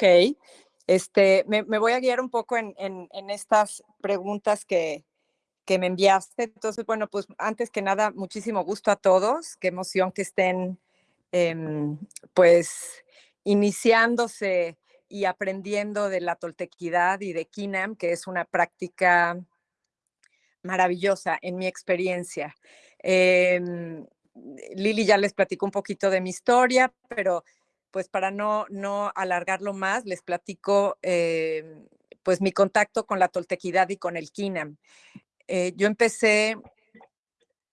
Ok, este, me, voy a guiar un poco en, estas preguntas que, me enviaste. Entonces, bueno, pues antes que nada, muchísimo gusto a todos. Qué emoción que estén, em, pues, iniciándose y aprendiendo de la toltequidad y de Kinam, que es una práctica maravillosa en mi experiencia. Em, Lili ya les platicó un poquito de mi historia, pero pues para no, no alargarlo más, les platico em, pues mi contacto con la toltequidad y con el Kinam. Eh, yo empecé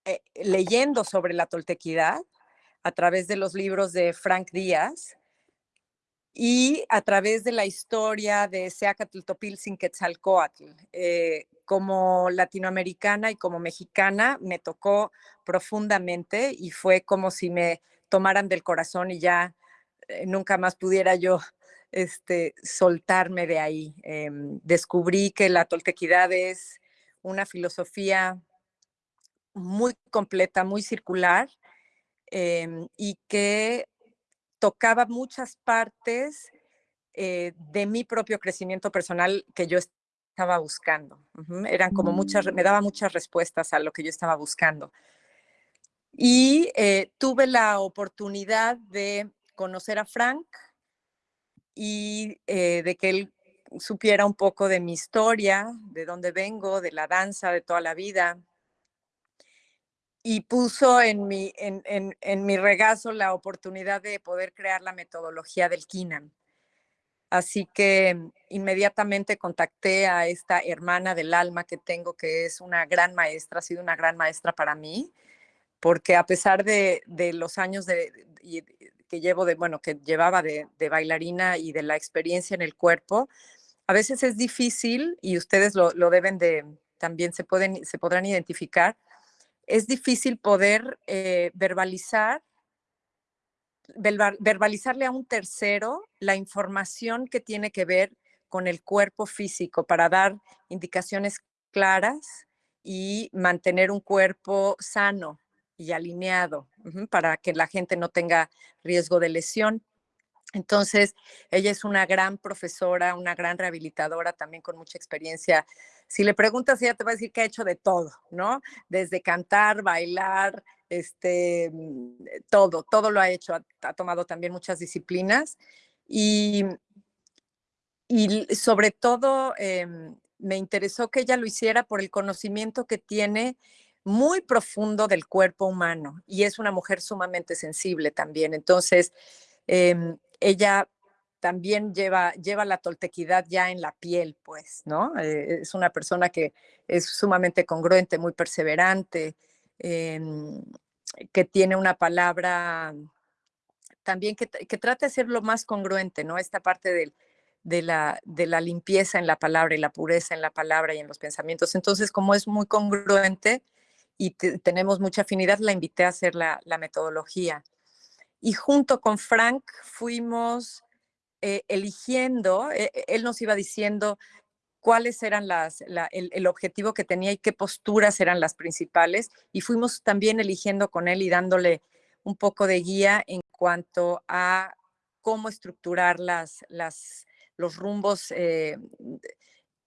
eh, leyendo sobre la toltequidad a través de los libros de Frank Díaz y a través de la historia de Seacatl Topilzin Quetzalcoatl. Eh, como latinoamericana y como mexicana me tocó profundamente y fue como si me tomaran del corazón y ya eh, nunca más pudiera yo este, soltarme de ahí. Em, descubrí que la toltequidad es una filosofía muy completa, muy circular em, y que tocaba muchas partes eh, de mi propio crecimiento personal que yo estaba buscando. Eran como muchas, me daba muchas respuestas a lo que yo estaba buscando. Y eh, tuve la oportunidad de conocer a Frank y eh, de que él supiera un poco de mi historia, de dónde vengo, de la danza, de toda la vida. Y puso en mi, en, en, en mi regazo la oportunidad de poder crear la metodología del Kinam. Así que inmediatamente contacté a esta hermana del alma que tengo, que es una gran maestra, ha sido una gran maestra para mí, porque a pesar de, de los años de, llevo de, bueno, que llevaba de, bailarina y de la experiencia en el cuerpo, a veces es difícil, y ustedes lo, deben de, también se, pueden, se podrán identificar, es difícil poder eh, verbalizar, verbalizarle a un tercero la información que tiene que ver con el cuerpo físico para dar indicaciones claras y mantener un cuerpo sano, y alineado para que la gente no tenga riesgo de lesión. Entonces, ella es una gran profesora, una gran rehabilitadora, también con mucha experiencia. Si le preguntas, ella te va a decir que ha hecho de todo, ¿no? Desde cantar, bailar, este, mm, todo, todo lo ha hecho. Ha, tomado también muchas disciplinas y, y sobre todo em, me interesó que ella lo hiciera por el conocimiento que tiene muy profundo del cuerpo humano y es una mujer sumamente sensible también. Entonces, em, ella también lleva, lleva la toltequidad ya en la piel, pues, ¿no? Eh, es una persona que es sumamente congruente, muy perseverante, em, que tiene una palabra también que, que, trata de ser lo más congruente, ¿no? Esta parte de, la, de la limpieza en la palabra y la pureza en la palabra y en los pensamientos. Entonces, como es muy congruente, y tenemos mucha afinidad, la invité a hacer la, metodología. Y junto con Frank fuimos eh, eligiendo, eh, eh, él nos iba diciendo cuáles eran las, el, objetivo que tenía y qué posturas eran las principales. Y fuimos también eligiendo con él y dándole un poco de guía en cuanto a cómo estructurar las, las, los rumbos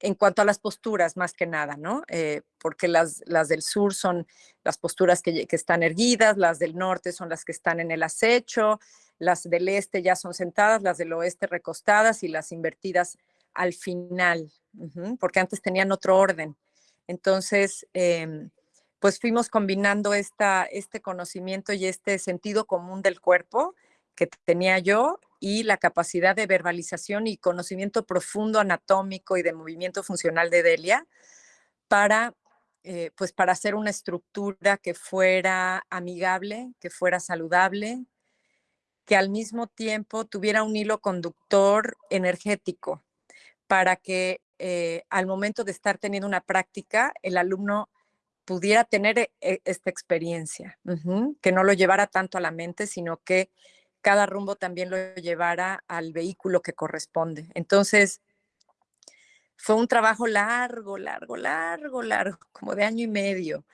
en cuanto a las posturas, más que nada, ¿no? Eh, porque las, las del sur son las posturas que, están erguidas, las del norte son las que están en el acecho, las del este ya son sentadas, las del oeste recostadas y las invertidas al final, porque antes tenían otro orden. Entonces, em, pues fuimos combinando esta, este conocimiento y este sentido común del cuerpo que tenía yo y la capacidad de verbalización y conocimiento profundo anatómico y de movimiento funcional de Delia para, eh, pues para hacer una estructura que fuera amigable, que fuera saludable, que al mismo tiempo tuviera un hilo conductor energético para que eh, al momento de estar teniendo una práctica, el alumno pudiera tener eh, esta experiencia, que no lo llevara tanto a la mente, sino que cada rumbo también lo llevara al vehículo que corresponde. Entonces, fue un trabajo largo, largo, largo, largo, como de año y medio,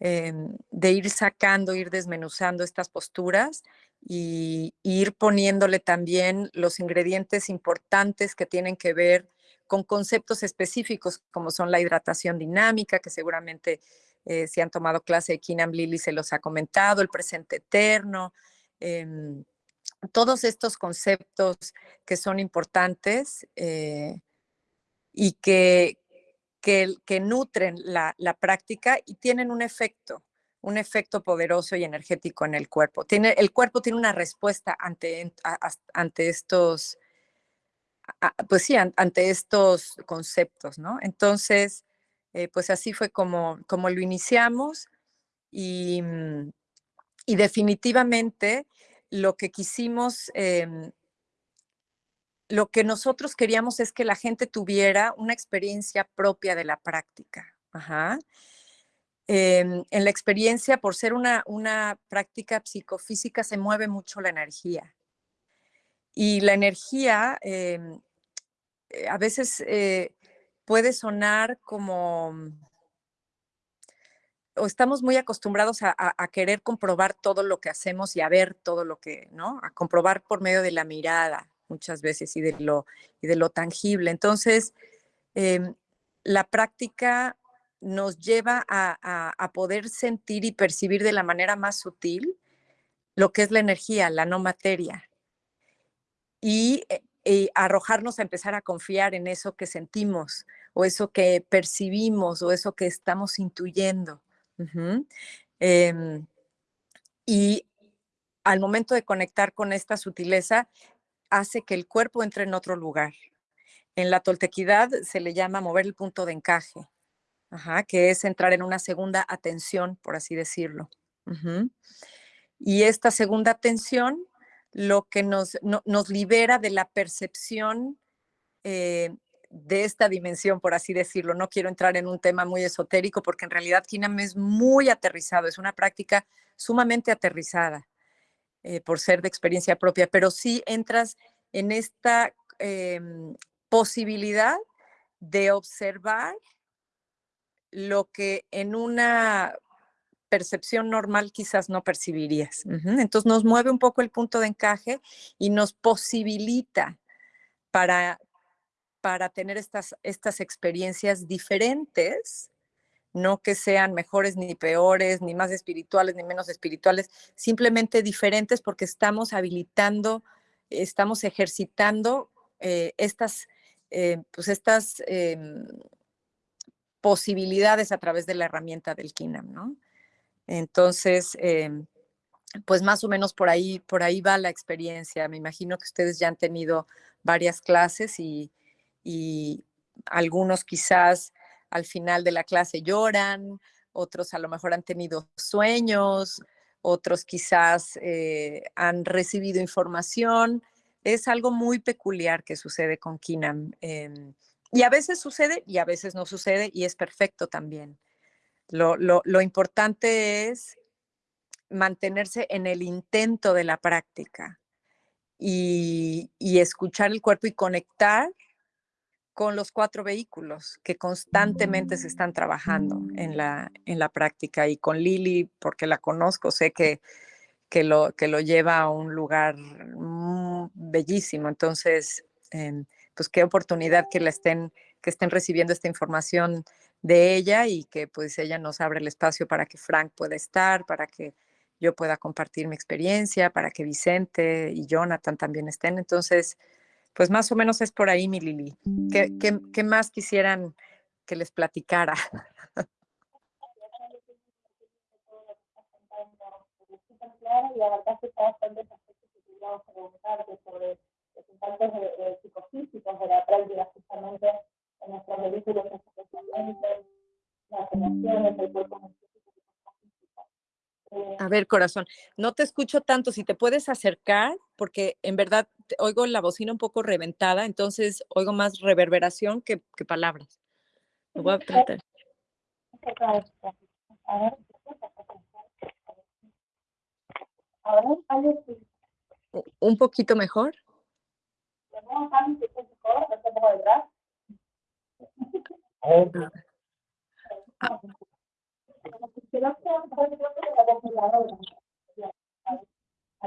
em, de ir sacando, ir desmenuzando estas posturas y, ir poniéndole también los ingredientes importantes que tienen que ver con conceptos específicos como son la hidratación dinámica, que seguramente eh, si han tomado clase de Kinam Lily se los ha comentado, el presente eterno, em, todos estos conceptos que son importantes eh, y que, que, nutren la, práctica y tienen un efecto, un efecto poderoso y energético en el cuerpo. Tiene, el cuerpo tiene una respuesta ante, ante estos, pues sí, ante estos conceptos, ¿no? Entonces, eh, pues así fue como, como lo iniciamos y, mm, y definitivamente lo que quisimos em, lo que nosotros queríamos es que la gente tuviera una experiencia propia de la práctica. Em, en la experiencia, por ser una, una práctica psicofísica, se mueve mucho la energía. Y la energía em, eh, a veces eh, puede sonar como o estamos muy acostumbrados a, querer comprobar todo lo que hacemos y a ver todo lo que, ¿no? A comprobar por medio de la mirada muchas veces y de lo, y de lo tangible. Entonces, em, la práctica nos lleva a, poder sentir y percibir de la manera más sutil lo que es la energía, la no materia. Y, eh, arrojarnos a empezar a confiar en eso que sentimos o eso que percibimos o eso que estamos intuyendo. Em, y al momento de conectar con esta sutileza, hace que el cuerpo entre en otro lugar. En la toltequidad se le llama mover el punto de encaje, que es entrar en una segunda atención, por así decirlo. Y esta segunda atención lo que nos, nos libera de la percepción eh, de esta dimensión, por así decirlo. No quiero entrar en un tema muy esotérico porque en realidad Kinam es muy aterrizado, es una práctica sumamente aterrizada eh, por ser de experiencia propia, pero sí entras en esta em, posibilidad de observar lo que en una percepción normal quizás no percibirías. Entonces nos mueve un poco el punto de encaje y nos posibilita para para tener estas, estas experiencias diferentes, no que sean mejores ni peores, ni más espirituales ni menos espirituales, simplemente diferentes porque estamos habilitando, estamos ejercitando eh, estas, eh, pues estas em, posibilidades a través de la herramienta del KINAM, ¿no? Entonces, em, pues más o menos por ahí, por ahí va la experiencia. Me imagino que ustedes ya han tenido varias clases y, y algunos quizás al final de la clase lloran, otros a lo mejor han tenido sueños, otros quizás eh, han recibido información. Es algo muy peculiar que sucede con Kinam. Em, y a veces sucede y a veces no sucede y es perfecto también. Lo, importante es mantenerse en el intento de la práctica y, y escuchar el cuerpo y conectar con los cuatro vehículos que constantemente se están trabajando en la, en la práctica. Y con Lili, porque la conozco, sé que, que, lo, que lo lleva a un lugar bellísimo. Entonces, em, pues qué oportunidad que, la estén, que estén recibiendo esta información de ella y que pues ella nos abre el espacio para que Frank pueda estar, para que yo pueda compartir mi experiencia, para que Vicente y Jonathan también estén. Entonces, pues más o menos es por ahí, mi Lili. ¿Qué, más quisieran que les platicara? y la verdad que está bastante que queríamos preguntarte sobre los impactos de, psicofísicos de la práctica justamente en nuestros vehículos especialmente las emociones, el cuerpo a ver, corazón, no te escucho tanto. Si te puedes acercar, porque en verdad oigo la bocina un poco reventada, entonces oigo más reverberación que, palabras. Lo voy a tratar. Un poquito mejor.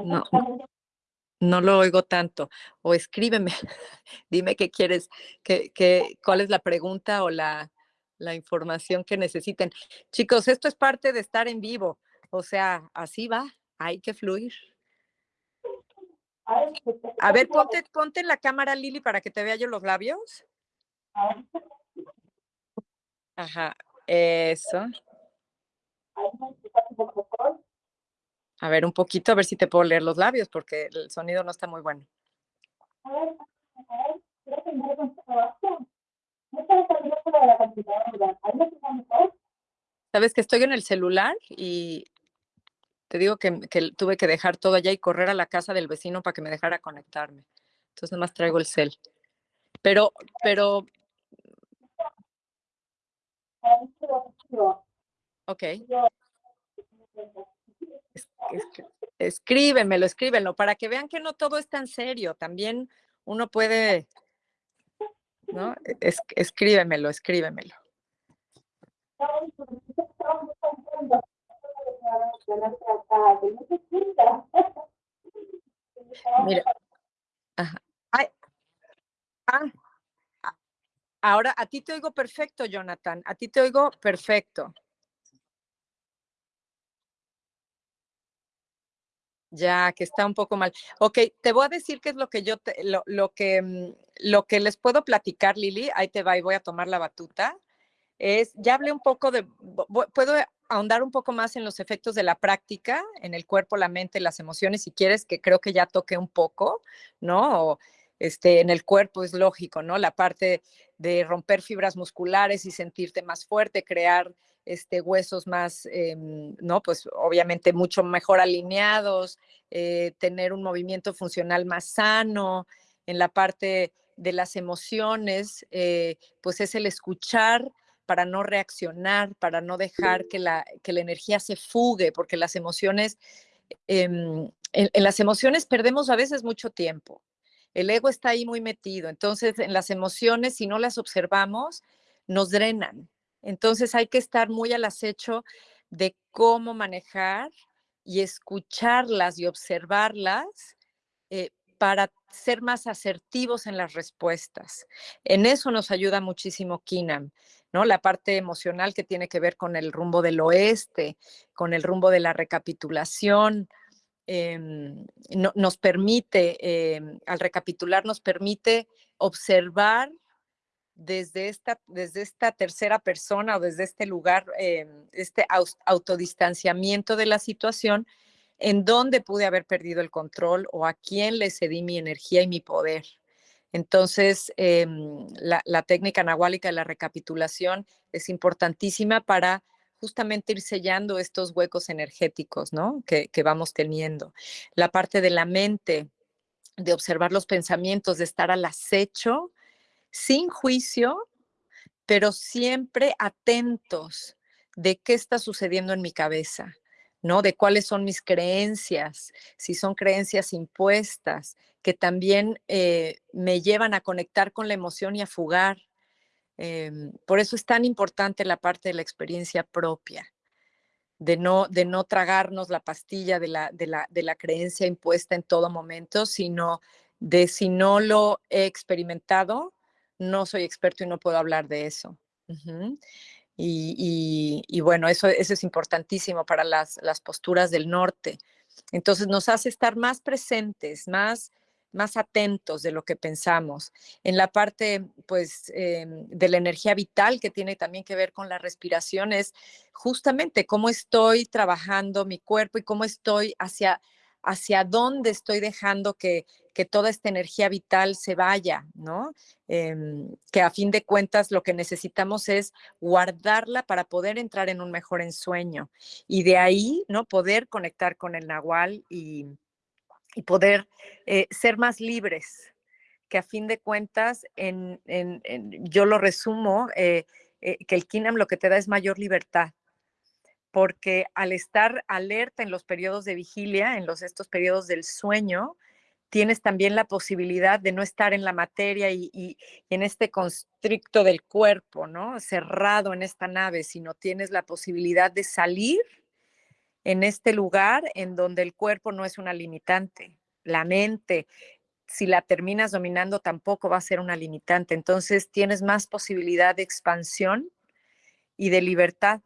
No, no lo oigo tanto. O escríbeme, dime qué quieres, qué, qué, cuál es la pregunta o la, la información que necesiten. Chicos, esto es parte de estar en vivo. O sea, así va, hay que fluir. A ver, ponte, ponte en la cámara, Lili, para que te vea yo los labios. Ajá, eso. A ver, un poquito, a ver si te puedo leer los labios, porque el sonido no está muy bueno. Sabes que estoy en el celular y te digo que, que, tuve que dejar todo allá y correr a la casa del vecino para que me dejara conectarme. Entonces nomás traigo el cel. Pero, pero. Ok. Es, es, escríbemelo, escríbenlo, para que vean que no todo es tan serio. También uno puede, ¿no? Es, escríbemelo, escríbemelo. Mira. Ajá. Ay. Ah. Ahora, a ti te oigo perfecto, Jonathan. A ti te oigo perfecto. Ya, que está un poco mal. Ok, te voy a decir qué es lo que yo, te, lo, lo, que, mm, lo que les puedo platicar, Lili. Ahí te va y voy a tomar la batuta. Es, ya hablé un poco de, puedo ahondar un poco más en los efectos de la práctica, en el cuerpo, la mente, las emociones, si quieres, que creo que ya toqué un poco, ¿no? Este, en el cuerpo es lógico, ¿no? La parte de romper fibras musculares y sentirte más fuerte, crear este, huesos más, eh, ¿no? Pues obviamente mucho mejor alineados, eh, tener un movimiento funcional más sano. En la parte de las emociones, eh, pues es el escuchar para no reaccionar, para no dejar que la, energía se fugue, porque las emociones, en, en las emociones perdemos a veces mucho tiempo. El ego está ahí muy metido. Entonces, en las emociones, si no las observamos, nos drenan. Entonces, hay que estar muy al acecho de cómo manejar y escucharlas y observarlas eh, para ser más asertivos en las respuestas. En eso nos ayuda muchísimo Kinam, ¿no? La parte emocional que tiene que ver con el rumbo del oeste, con el rumbo de la recapitulación, eh, no, nos permite, eh, al recapitular, nos permite observar desde esta, desde esta tercera persona o desde este lugar, eh, este autodistanciamiento de la situación, en dónde pude haber perdido el control o a quién le cedí mi energía y mi poder. Entonces, la, la, técnica nahuálica de la recapitulación es importantísima para justamente ir sellando estos huecos energéticos, ¿no? Que, que vamos teniendo. La parte de la mente, de observar los pensamientos, de estar al acecho, sin juicio, pero siempre atentos de qué está sucediendo en mi cabeza, ¿no? De cuáles son mis creencias, si son creencias impuestas, que también eh, me llevan a conectar con la emoción y a fugar, Em, por eso es tan importante la parte de la experiencia propia, de no, de no tragarnos la pastilla de la, de, la, de la creencia impuesta en todo momento, sino de si no lo he experimentado, no soy experto y no puedo hablar de eso. Y, y, y, bueno, eso, eso es importantísimo para las, las posturas del norte. Entonces nos hace estar más presentes, más más atentos de lo que pensamos. En la parte, pues, eh, de la energía vital que tiene también que ver con la respiración es justamente cómo estoy trabajando mi cuerpo y cómo estoy hacia, hacia dónde estoy dejando que, que toda esta energía vital se vaya, ¿no? Eh, que a fin de cuentas lo que necesitamos es guardarla para poder entrar en un mejor ensueño y de ahí, ¿no? Poder conectar con el nahual y y poder eh, ser más libres, que a fin de cuentas, en, en, yo lo resumo, eh, eh, que el Kinam lo que te da es mayor libertad, porque al estar alerta en los periodos de vigilia, en los, estos periodos del sueño, tienes también la posibilidad de no estar en la materia y, y, y, en este constricto del cuerpo, ¿no? Cerrado en esta nave, sino tienes la posibilidad de salir en este lugar en donde el cuerpo no es una limitante, la mente, si la terminas dominando tampoco va a ser una limitante. Entonces tienes más posibilidad de expansión y de libertad.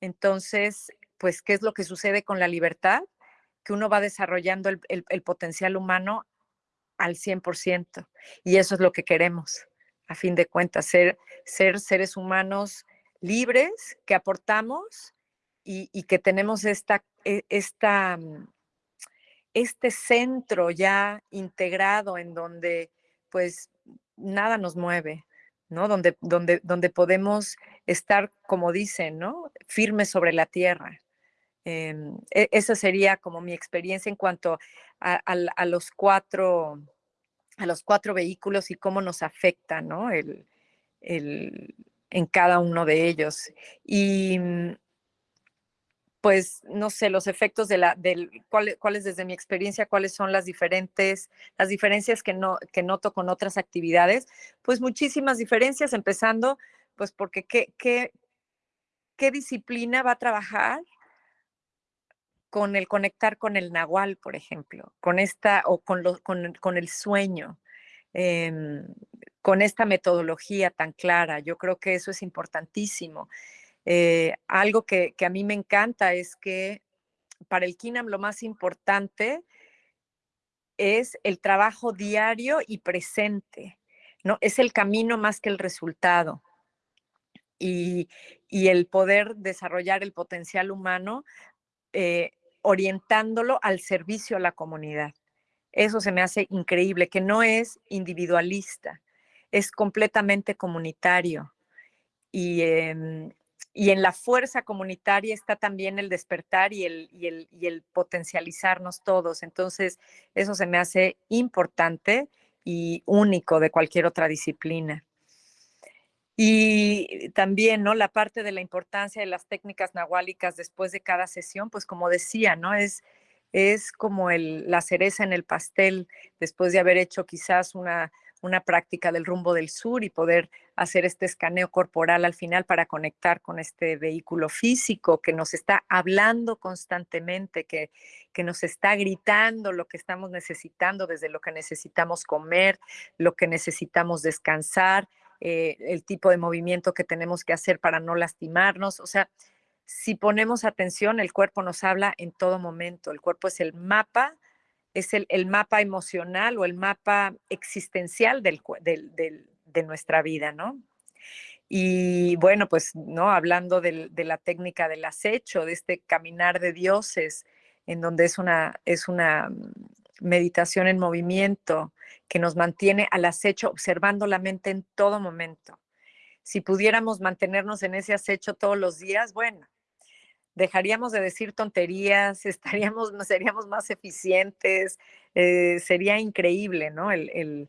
Entonces, pues, ¿qué es lo que sucede con la libertad? Que uno va desarrollando el, potencial humano al 100%. Y eso es lo que queremos, a fin de cuentas, ser, ser seres humanos libres, que aportamos y, que tenemos esta, e, mm, este centro ya integrado en donde pues nada nos mueve, ¿no? Donde, donde, donde podemos estar, como dicen, ¿no? Firmes sobre la tierra. Em, e, esa sería como mi experiencia en cuanto a, los cuatro a los cuatro vehículos y cómo nos afecta, ¿no? El, el, en cada uno de ellos. Y, mm, pues, no sé, los efectos de la, del, cuáles desde mi experiencia, cuáles son las diferentes, las diferencias que, no, que noto con otras actividades, pues muchísimas diferencias, empezando, pues porque qué, qué, qué disciplina va a trabajar con el conectar con el nahual, por ejemplo, con esta, o con, lo, con, con el sueño, em, con esta metodología tan clara. Yo creo que eso es importantísimo. Eh, algo que, a mí me encanta es que para el KINAM lo más importante es el trabajo diario y presente, ¿no? Es el camino más que el resultado. Y, el poder desarrollar el potencial humano eh, orientándolo al servicio a la comunidad. Eso se me hace increíble, que no es individualista, es completamente comunitario. Y, em, y en la fuerza comunitaria está también el despertar y el, y el, y el potencializarnos todos. Entonces, eso se me hace importante y único de cualquier otra disciplina. Y también, ¿no? La parte de la importancia de las técnicas nahuálicas después de cada sesión, pues como decía, ¿no? Es, es como el, la cereza en el pastel después de haber hecho quizás una una práctica del rumbo del sur y poder hacer este escaneo corporal al final para conectar con este vehículo físico que nos está hablando constantemente, que, que nos está gritando lo que estamos necesitando, desde lo que necesitamos comer, lo que necesitamos descansar, eh, el tipo de movimiento que tenemos que hacer para no lastimarnos. O sea, si ponemos atención, el cuerpo nos habla en todo momento. El cuerpo es el mapa es el, mapa emocional o el mapa existencial del, de nuestra vida, ¿no? Y bueno, pues, ¿no? Hablando de la técnica del acecho, de este caminar de dioses, en donde es una, es una meditación en movimiento que nos mantiene al acecho, observando la mente en todo momento. Si pudiéramos mantenernos en ese acecho todos los días, bueno, dejaríamos de decir tonterías, estaríamos, seríamos más eficientes, eh, sería increíble, ¿no? El,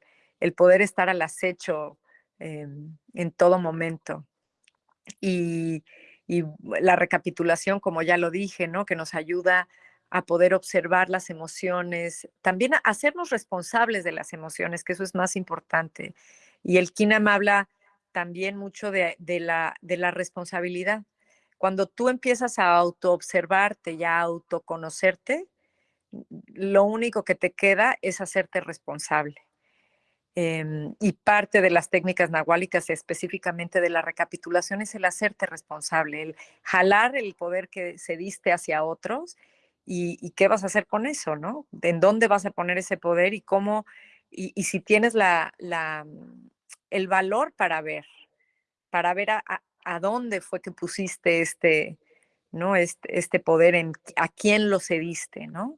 poder estar al acecho em, en todo momento. Y, la recapitulación, como ya lo dije, ¿no? Que nos ayuda a poder observar las emociones, también a hacernos responsables de las emociones, que eso es más importante. Y el Kinam habla también mucho de, la, de la responsabilidad cuando tú empiezas a autoobservarte y a autoconocerte, lo único que te queda es hacerte responsable. Em, y parte de las técnicas nahuálicas, específicamente de la recapitulación, es el hacerte responsable, el jalar el poder que se diste hacia otros y, qué vas a hacer con eso, ¿no? ¿En dónde vas a poner ese poder y cómo, y, si tienes la, el valor para ver, para ver a dónde fue que pusiste este, ¿no? Este, este poder, en, a quién lo cediste, ¿no?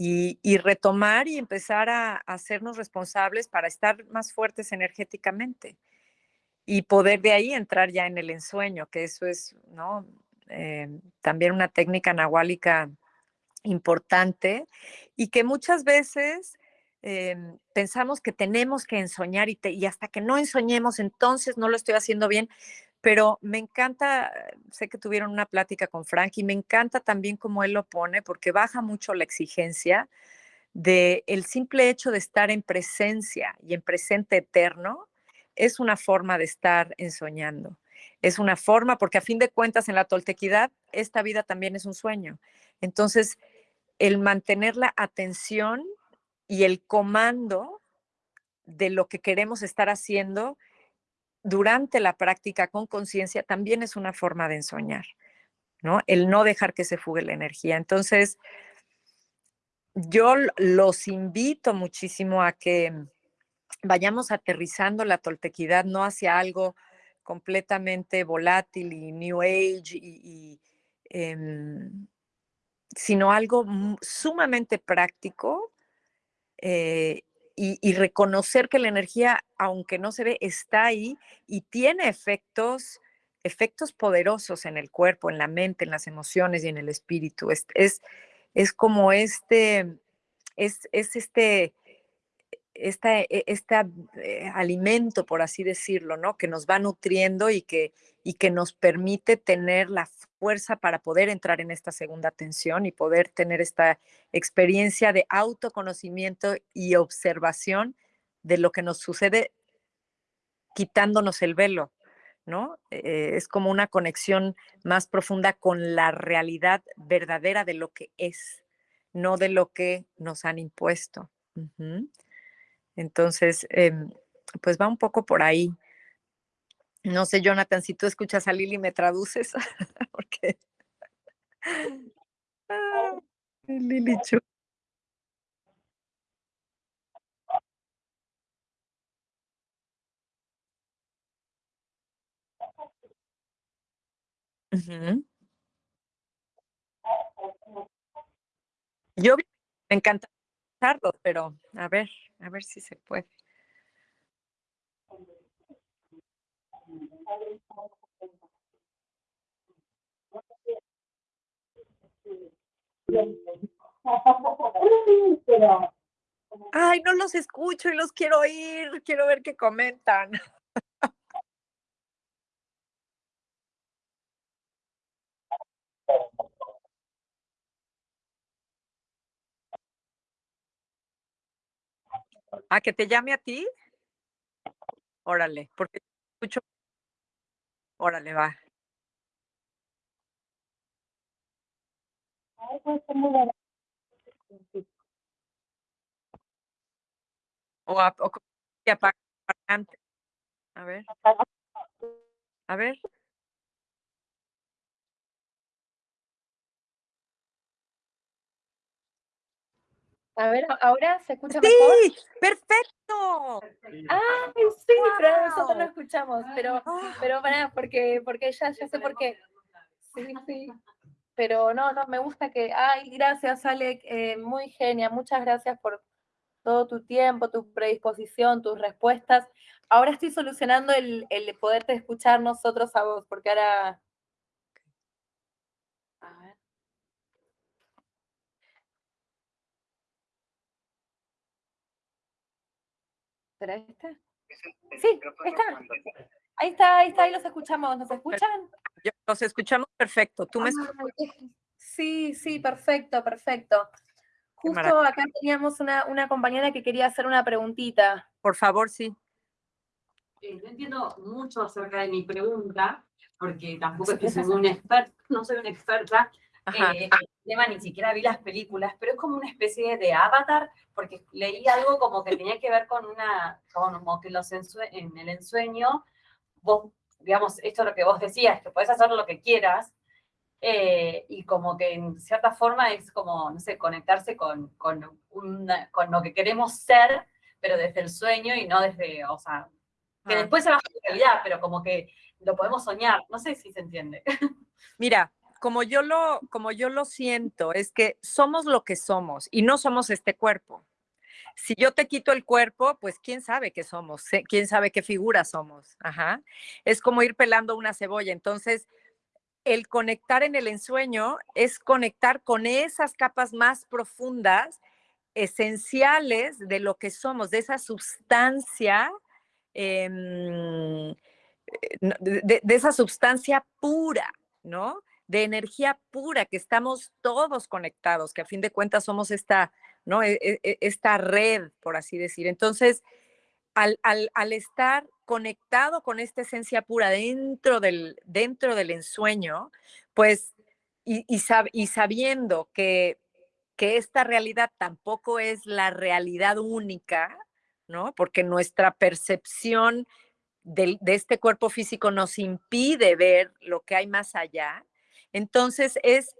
Y, retomar y empezar a, hacernos responsables para estar más fuertes energéticamente y poder de ahí entrar ya en el ensueño, que eso es, ¿no? Eh, también una técnica nahuálica importante y que muchas veces em, pensamos que tenemos que ensoñar y, y, hasta que no ensoñemos, entonces no lo estoy haciendo bien pero me encanta, sé que tuvieron una plática con Frank y me encanta también cómo él lo pone, porque baja mucho la exigencia de el simple hecho de estar en presencia y en presente eterno es una forma de estar ensoñando. Es una forma, porque a fin de cuentas en la toltequidad, esta vida también es un sueño. Entonces, el mantener la atención y el comando de lo que queremos estar haciendo durante la práctica con conciencia también es una forma de ensoñar, ¿no? El no dejar que se fugue la energía. Entonces, yo los invito muchísimo a que vayamos aterrizando la toltequidad no hacia algo completamente volátil y New Age, em, sino algo sumamente práctico eh, y, reconocer que la energía, aunque no se ve, está ahí y tiene efectos, efectos poderosos en el cuerpo, en la mente, en las emociones y en el espíritu. Es, es, es como este, es, es este e, este alimento, por así decirlo, ¿no? Que nos va nutriendo y que, y que nos permite tener la fuerza para poder entrar en esta segunda tensión y poder tener esta experiencia de autoconocimiento y observación de lo que nos sucede quitándonos el velo, ¿no? Eh, es como una conexión más profunda con la realidad verdadera de lo que es, no de lo que nos han impuesto. Entonces, em, pues va un poco por ahí. No sé, Jonathan, si tú escuchas a Lili, ¿me traduces? Porque... Ah, Lili Chu. Yo me encanta pero a ver, a ver si se puede. Ay, no los escucho y los quiero oír, quiero ver qué comentan. ¿A que te llame a ti? Órale, porque escucho. Órale, va. O, a, o A ver. A ver. A ver, ¿ahora se escucha mejor? ¡Sí! ¡Perfecto! ¡Ay, sí! Pero nosotros no escuchamos, pero, ah. pero para, porque, porque ya, ya sé por qué. Sí, sí. Pero no, no, me gusta que... Ay, gracias, Alec, eh, muy genia. Muchas gracias por todo tu tiempo, tu predisposición, tus respuestas. Ahora estoy solucionando el, el poderte escuchar nosotros a vos, porque ahora... ¿Será este? Sí, está. Ahí está, ahí está, ahí los escuchamos. ¿Nos escuchan? Los escuchamos perfecto. ¿Tú me Sí, sí, perfecto, perfecto. Justo acá teníamos una, una, compañera que quería hacer una preguntita. Por favor, sí. Eh, no entiendo mucho acerca de mi pregunta, porque tampoco es que soy un experto, no soy una experta, eh, el tema ni siquiera vi las películas, pero es como una especie de avatar, porque leí algo como que tenía que ver con una, como que los en el ensueño, vos, digamos, esto es lo que vos decías, que puedes hacer lo que quieras, eh, y como que en cierta forma es como, no sé, conectarse con, con, con lo que queremos ser, pero desde el sueño y no desde, o sea, que ah. después se baja la realidad, pero como que lo podemos soñar, no sé si se entiende. Mira, como yo lo, como yo lo siento, es que somos lo que somos y no somos este cuerpo. Si yo te quito el cuerpo, pues quién sabe qué somos, quién sabe qué figura somos. Ajá. Es como ir pelando una cebolla. Entonces, el conectar en el ensueño es conectar con esas capas más profundas, esenciales de lo que somos, de esa sustancia, em, eh, de, de, esa sustancia pura, ¿no? De energía pura, que estamos todos conectados, que a fin de cuentas somos esta, ¿no? E, e, e, esta red, por así decir. Entonces, al, al, estar conectado con esta esencia pura dentro del, dentro del ensueño, pues y, sabiendo que, que esta realidad tampoco es la realidad única, ¿no? Porque nuestra percepción de, este cuerpo físico nos impide ver lo que hay más allá. Entonces es,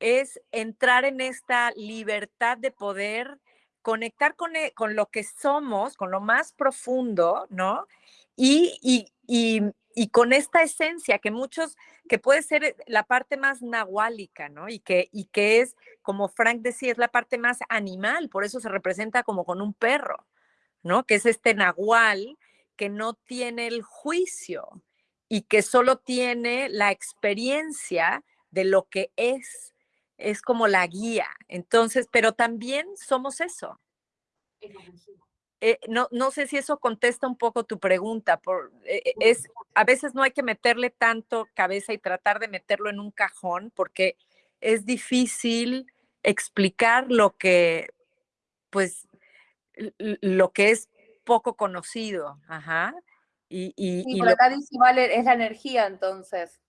es entrar en esta libertad de poder conectar con, e, con lo que somos, con lo más profundo, ¿no? Y, y, y, con esta esencia que muchos, que puede ser la parte más nahuálica, ¿no? Y que, y que es, como Frank decía, es la parte más animal, por eso se representa como con un perro, ¿no? Que es este nahual que no tiene el juicio y que solo tiene la experiencia de lo que es. Es como la guía. Entonces, pero también somos eso. Eh, no, no sé si eso contesta un poco tu pregunta. Por, eh, eh, es, a veces no hay que meterle tanto cabeza y tratar de meterlo en un cajón porque es difícil explicar lo que, pues, lo que es poco conocido. Ajá. Y, y, por acá dice, vale, es la energía entonces.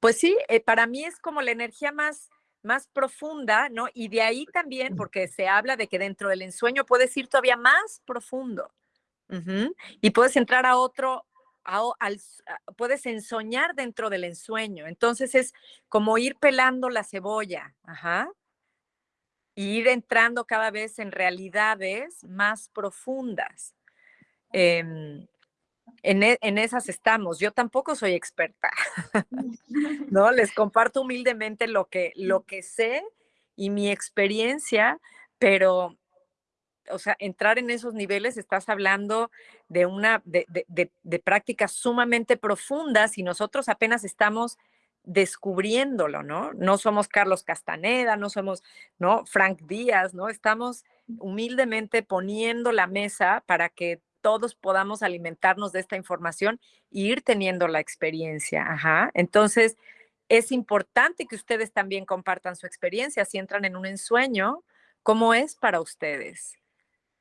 Pues sí, para mí es como la energía más más profunda, ¿no? Y de ahí también, porque se habla de que dentro del ensueño puedes ir todavía más profundo. Y puedes entrar a otro, al, puedes ensoñar dentro del ensueño. Entonces es como ir pelando la cebolla, ajá. Y ir entrando cada vez en realidades más profundas. E, en, esas estamos. Yo tampoco soy experta, ¿no? Les comparto humildemente lo que, lo que sé y mi experiencia, pero, o sea, entrar en esos niveles, estás hablando de una, de, de prácticas sumamente profundas y nosotros apenas estamos descubriéndolo, ¿no? No somos Carlos Castaneda, no somos, ¿no? Frank Díaz, ¿no? Estamos humildemente poniendo la mesa para que todos podamos alimentarnos de esta información e ir teniendo la experiencia. Ajá. Entonces, es importante que ustedes también compartan su experiencia. Si entran en un ensueño, ¿cómo es para ustedes?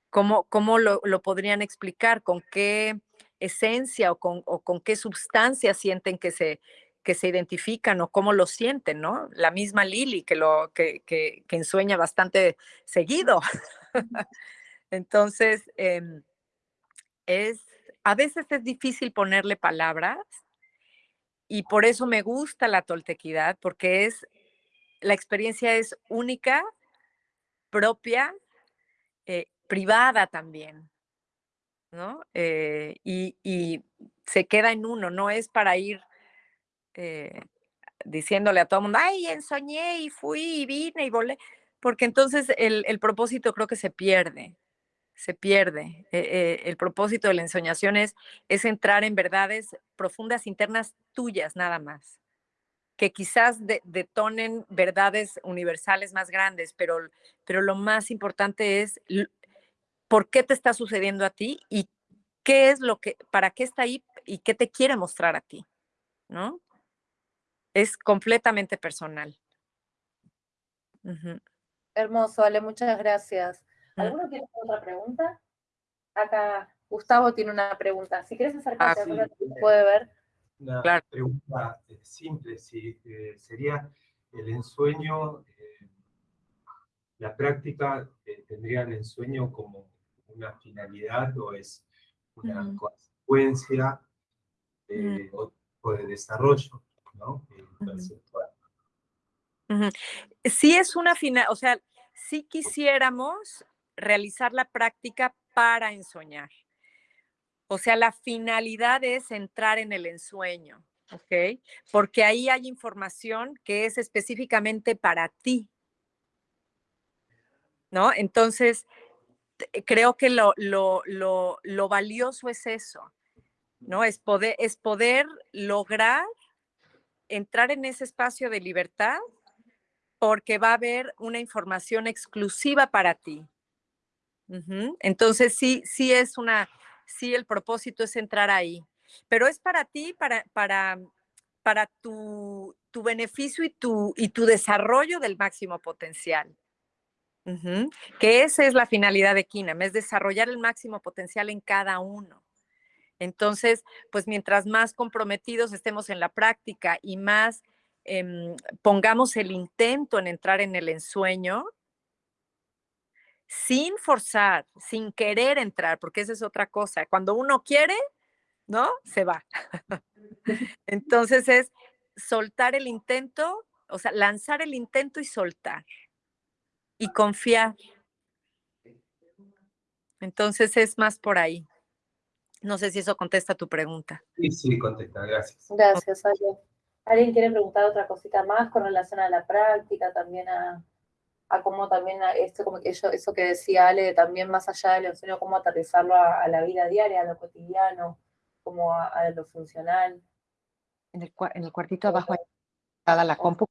¿Cómo, cómo lo, podrían explicar? ¿Con qué esencia o con, con qué sustancia sienten que se, que se identifican o cómo lo sienten, ¿no? La misma Lili que, lo, que, que, que ensueña bastante seguido. Entonces, eh, es, a veces es difícil ponerle palabras y por eso me gusta la toltequidad, porque es, la experiencia es única, propia, eh, privada también, ¿no? Eh, y, se queda en uno, no es para ir eh, diciéndole a todo el mundo, ay, ensoñé y fui y vine y volé, porque entonces el, el propósito creo que se pierde se pierde. Eh, eh, el propósito de la ensoñación es, entrar en verdades profundas internas tuyas nada más, que quizás detonen verdades universales más grandes, pero, pero lo más importante es por qué te está sucediendo a ti y qué es lo que, para qué está ahí y qué te quiere mostrar a ti, ¿no? Es completamente personal. Hermoso, Ale, muchas gracias. Mm. ¿Alguno tiene otra pregunta? Acá Gustavo tiene una pregunta. Si quieres acercarte, ah, puede ver. Una pregunta eh, simple, si eh, sería el ensueño, eh, la práctica tendría el ensueño como una finalidad o es una consecuencia o, de desarrollo, ¿no? Sí es una final, o sea, si quisiéramos realizar la práctica para ensoñar. O sea, la finalidad es entrar en el ensueño, ¿ok? Porque ahí hay información que es específicamente para ti. ¿No? Entonces, creo que lo, lo, lo, lo valioso es eso, ¿no? Es poder, es poder lograr entrar en ese espacio de libertad porque va a haber una información exclusiva para ti. Entonces, sí, sí es una, sí el propósito es entrar ahí, pero es para ti, para, para, para tu, tu beneficio y tu, y tu desarrollo del máximo potencial. Que esa es la finalidad de Kinam, es desarrollar el máximo potencial en cada uno. Entonces, pues mientras más comprometidos estemos en la práctica y más em, pongamos el intento en entrar en el ensueño sin forzar, sin querer entrar, porque esa es otra cosa. Cuando uno quiere, ¿no? Se va. Entonces es soltar el intento, o sea, lanzar el intento y soltar. Y confiar. Entonces es más por ahí. No sé si eso contesta tu pregunta. Sí, sí, contesta, gracias. Gracias, Ale. ¿Alguien quiere preguntar otra cosita más con relación a la práctica, también a, a cómo también a esto, como que eso que decía Ale, también más allá del enseño, cómo aterrizarlo a, la vida diaria, a lo cotidiano, como a, lo funcional? En el, en el cuartito abajo está la compu.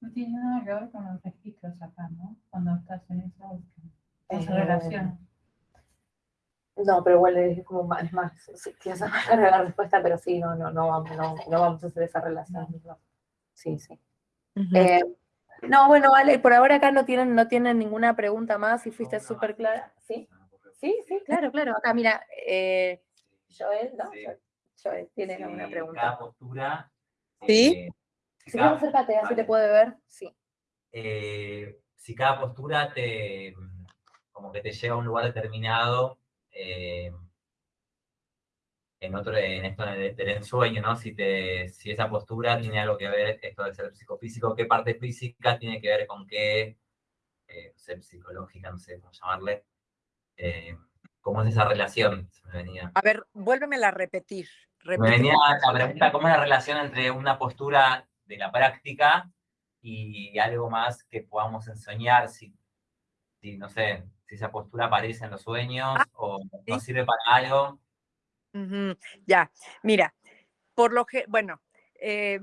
No tiene nada que ver con los registros acá, ¿no? Cuando estás en esa esa relación. No, pero igual es como más, es más, sí, tienes la respuesta, pero sí, no, no, no, vamos, no, no vamos a hacer esa relación. Sí, sí. eh, no, bueno, vale, por ahora acá no tienen, no tienen ninguna pregunta más y fuiste súper clara. ¿Sí? Sí, sí, claro, claro. Acá, mira, eh, Joel, ¿no? Joel, tiene alguna pregunta. Cada postura. ¿Sí? Eh, si cada, acércate, así te puede ver. Sí. Eh, si cada postura te como que te lleva a un lugar determinado, eh, en otro, en esto del ensueño, ¿no? Si, te, si esa postura tiene algo que ver, esto del ser psicofísico, qué parte física tiene que ver con qué, eh, ser psicológica, no sé cómo llamarle, eh, cómo es esa relación, A ver, vuélvemela a repetir. Me venía la pregunta, ¿cómo es la relación entre una postura de la práctica y algo más que podamos enseñar, si, si no sé, si esa postura aparece en los sueños ah, o no sirve para algo. Ya, mira, por lo que, bueno, eh,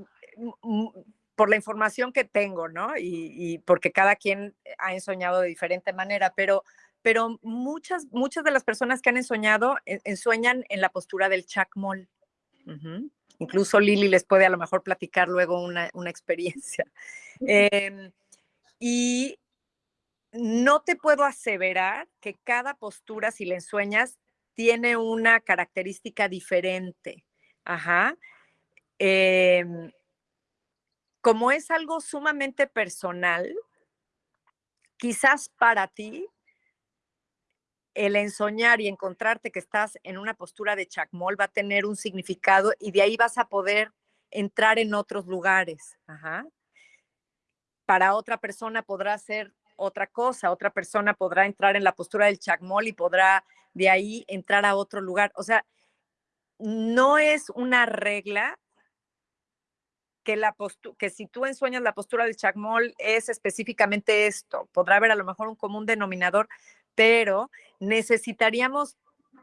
por la información que tengo, ¿no? Y, porque cada quien ha ensoñado de diferente manera, pero, pero muchas, muchas de las personas que han ensoñado ensueñan en la postura del chacmol. Incluso Lili les puede a lo mejor platicar luego una, experiencia. Em, y no te puedo aseverar que cada postura, si le ensueñas, tiene una característica diferente. Ajá. Em, como es algo sumamente personal, quizás para ti el ensoñar y encontrarte que estás en una postura de chacmol va a tener un significado y de ahí vas a poder entrar en otros lugares. Ajá. Para otra persona podrá ser otra cosa, otra persona podrá entrar en la postura del chacmol y podrá de ahí entrar a otro lugar. O sea, no es una regla que, la que si tú ensueñas la postura del chacmol es específicamente esto. Podrá haber a lo mejor un común denominador, pero necesitaríamos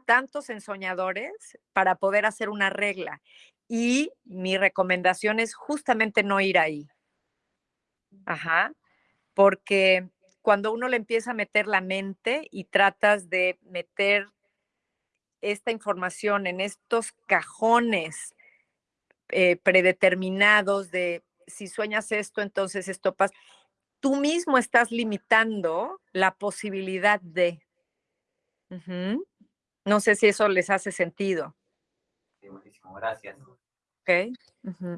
tantos ensoñadores para poder hacer una regla. Y mi recomendación es justamente no ir ahí. Ajá. Porque cuando uno le empieza a meter la mente y tratas de meter esta información en estos cajones eh, predeterminados de si sueñas esto, entonces esto pasa, tú mismo estás limitando la posibilidad de. No sé si eso les hace sentido. Sí, buenísimo, gracias. Ok.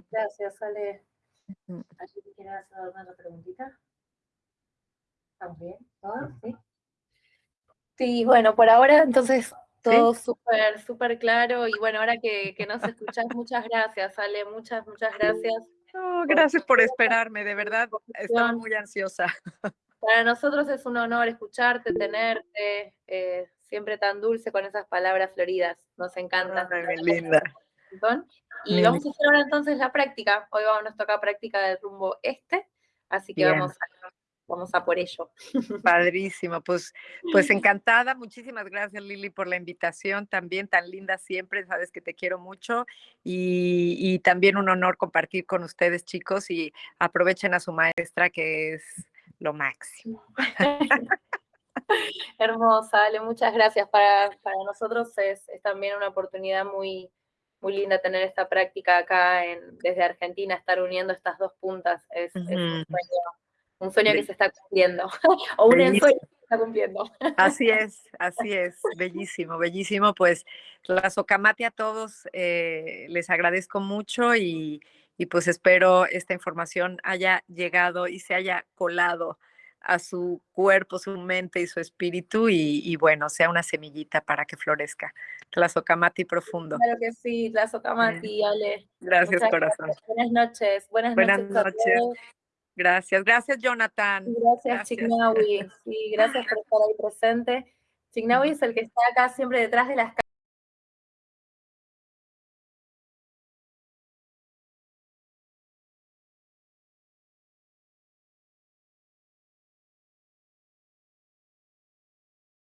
Gracias, Ale. ¿Alguien quiere hacer alguna preguntita? También, ¿Sí? Sí, bueno, por ahora entonces todo súper, súper claro y bueno, ahora que, que nos escuchás, muchas gracias, Ale, muchas, muchas gracias. gracias por esperarme, de verdad, estaba muy ansiosa. Para nosotros es un honor escucharte, tenerte, eh, siempre tan dulce con esas palabras floridas, nos encanta. Ay, linda. Y vamos a hacer ahora entonces la práctica, hoy vamos, nos toca práctica del rumbo este, así que vamos a vamos a por ello. Padrísimo, pues, pues encantada. Muchísimas gracias Lili por la invitación, también tan linda siempre, sabes que te quiero mucho y, también un honor compartir con ustedes chicos y aprovechen a su maestra que es lo máximo. Hermosa, Ale, muchas gracias. Para, para nosotros es, también una oportunidad muy, muy linda tener esta práctica acá en, desde Argentina, estar uniendo estas dos puntas. Es, es un sueño Un sueño que se está cumpliendo, o un ensueño que se está cumpliendo. Así es, así es, bellísimo, bellísimo. Pues la Socamati a todos eh, les agradezco mucho y, y pues espero esta información haya llegado y se haya colado a su cuerpo, su mente y su espíritu y, y bueno, sea una semillita para que florezca. Tlazocamati profundo. Claro que sí, Tlazocamati, Ale. Gracias, Muchas corazón. gracias. Buenas noches. Buenas, Buenas noches. Gracias, gracias, Jonathan. Gracias, Gracias. Chignawi. Sí, gracias por estar ahí presente. Chignawi es el que está acá siempre detrás de las